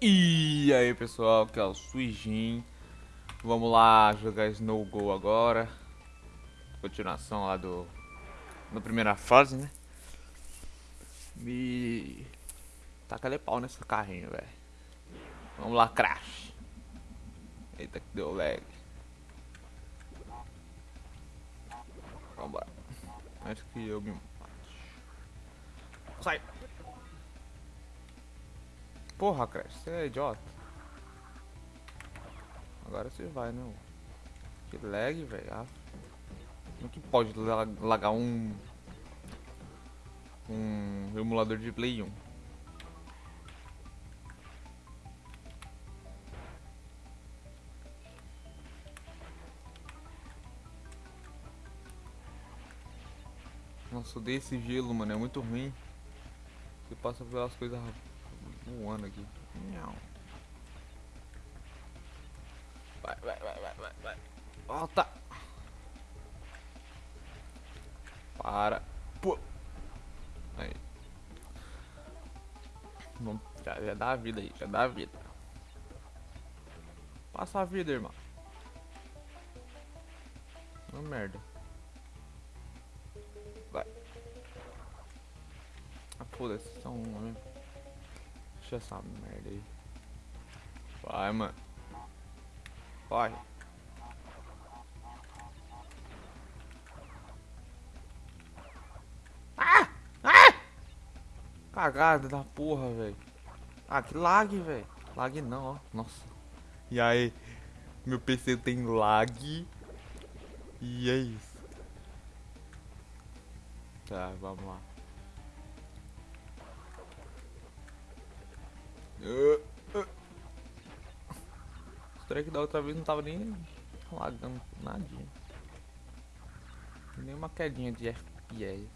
E aí pessoal, aqui é o Suijin. Vamos lá jogar Snow Go agora. Continuação lá do... Na primeira fase, né? E... Taca de pau nessa carrinho, velho. Vamos lá, Crash. Eita que deu lag Acho que eu me Sai Porra, Crash, você é idiota. Agora você vai, né? Que lag, velho. Ah, como que pode lagar um... Um emulador de Play 1? Nossa, odeio esse gelo, mano. É muito ruim. Você passa pelas coisas voando aqui. Não. Vai, vai, vai, vai, vai, vai. Volta. Para. Pô. Aí. Vamos, já, já dá a vida aí, já dá a vida. Passa a vida, irmão. Uma merda. Vai. Ah, foda-se, são um mesmo. Deixa essa merda aí. Vai, mano. Vai. Ah! Ah! Cagada da porra, velho. Ah, que lag, velho. Lag não, ó. Nossa. E aí? Meu PC tem lag. E é isso. Tá, vamos lá. Uh, uh. Estranho que da outra vez não tava nem lagando nadinha. Nem uma quedinha de FPS.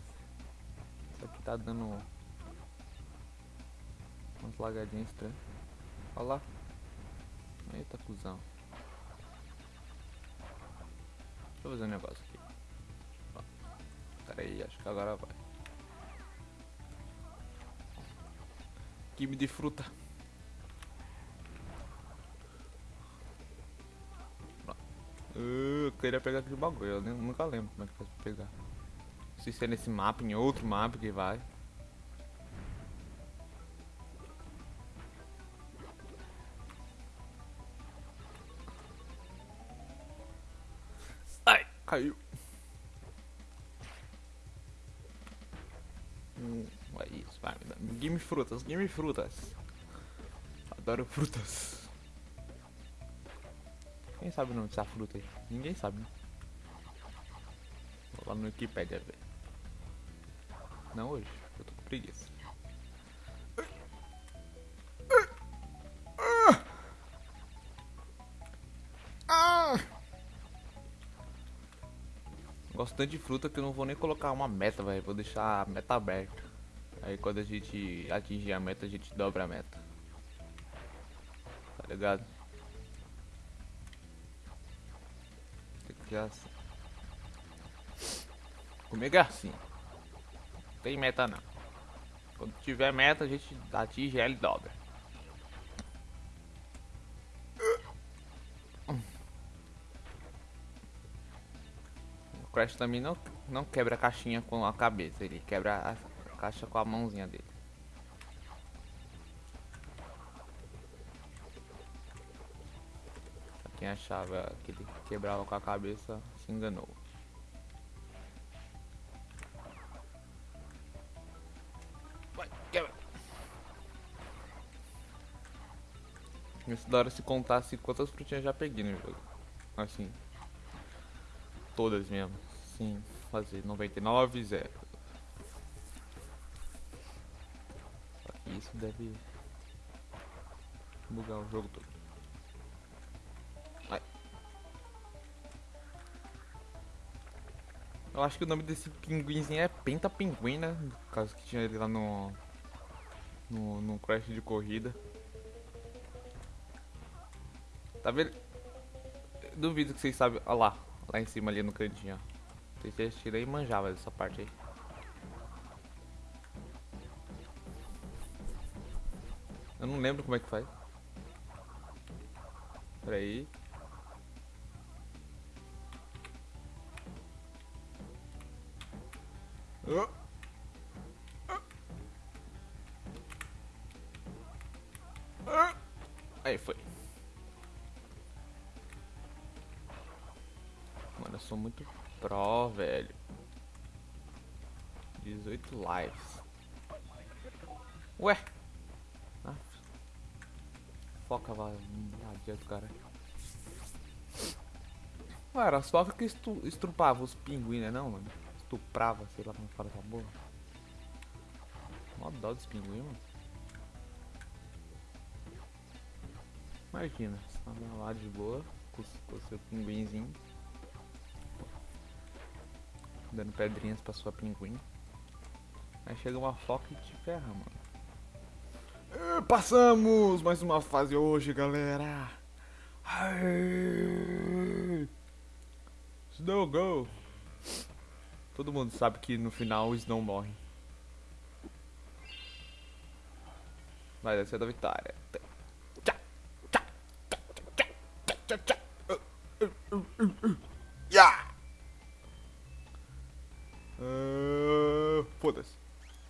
Isso aqui tá dando umas lagadinhas estranhas. Olha lá. Eita cuzão. Deixa eu fazer um negócio. Pera aí, acho que agora vai. Quime de fruta. Eu queria pegar aquele bagulho, eu nunca lembro como é que faz pra pegar. Se é nesse mapa, em outro mapa que vai. Ai, caiu. Hum, é. Game frutas, game frutas. Adoro frutas. Quem sabe o nome dessa fruta aí? Ninguém sabe, né? Vou lá no Wikipedia ver. Não hoje, eu tô com preguiça. Gosto tanto de fruta que eu não vou nem colocar uma meta, velho. Vou deixar a meta aberta. Aí quando a gente atingir a meta, a gente dobra a meta. Tá ligado? que é assim. Comigo é assim. Não tem meta não. Quando tiver meta, a gente atinge ela e dobra. Crash também não, não quebra a caixinha com a cabeça, ele quebra a caixa com a mãozinha dele. Quem achava que ele quebrava com a cabeça se enganou. Vai, quebra! Isso da hora se contasse quantas frutinhas já peguei no jogo. Assim. Todas mesmo. Sim, fazer 99 0. Isso deve bugar o jogo todo. Eu acho que o nome desse pinguinzinho é Penta Pinguim, né? No caso que tinha ele lá no, no, no Crash de corrida. Tá vendo? Duvido que vocês sabem. Olha lá, lá em cima ali no cantinho, ó. Vocês assistiram aí manjava dessa parte aí. Eu não lembro como é que faz. Pera aí. Oh. Aí foi. Sou muito pro, velho. 18 lives. Ué? Ah. Foca, vai. Não adianta, cara. Ué, era só que estu estrupava os pinguins, né não, mano? Estuprava, sei lá como fala essa porra. Mó dó dos pinguins, mano. Imagina, você tá lá de boa, com o seu pinguinzinho. Dando pedrinhas pra sua pinguim. Aí chega uma foca e te ferra, mano. passamos mais uma fase hoje, galera. Snow go. Todo mundo sabe que no final o Snow morre. Vai descer da vitória.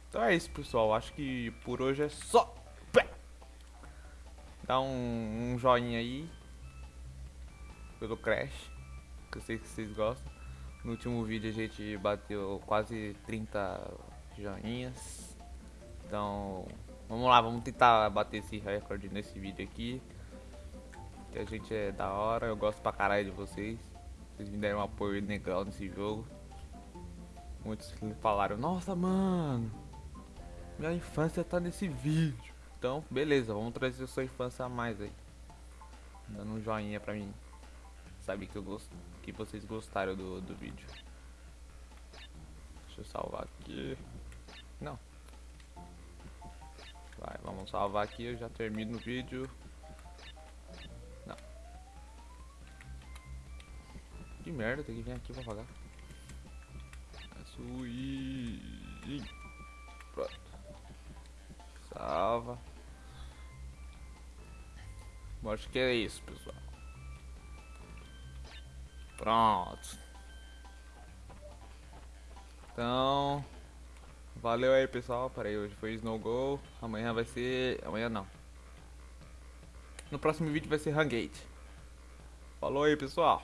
Então é isso, pessoal. Acho que por hoje é só. Dá um, um joinha aí pelo Crash, que eu sei que vocês gostam. No último vídeo a gente bateu quase 30 joinhas. Então, vamos lá, vamos tentar bater esse recorde nesse vídeo aqui. Que a gente é da hora, eu gosto pra caralho de vocês. Vocês me deram um apoio legal nesse jogo. Muitos falaram, nossa mano, minha infância tá nesse vídeo. Então, beleza, vamos trazer sua infância a mais aí. Dando um joinha pra mim. Sabe que eu gosto, que vocês gostaram do, do vídeo. Deixa eu salvar aqui. Não. Vai, vamos salvar aqui, eu já termino o vídeo. Que merda, tem que vir aqui pra pagar. Suí. Pronto. Salva. Bom, acho que é isso, pessoal. Pronto. Então, valeu aí, pessoal. Peraí, hoje foi Snow Go. Amanhã vai ser. Amanhã não. No próximo vídeo vai ser Hangate. Falou aí, pessoal.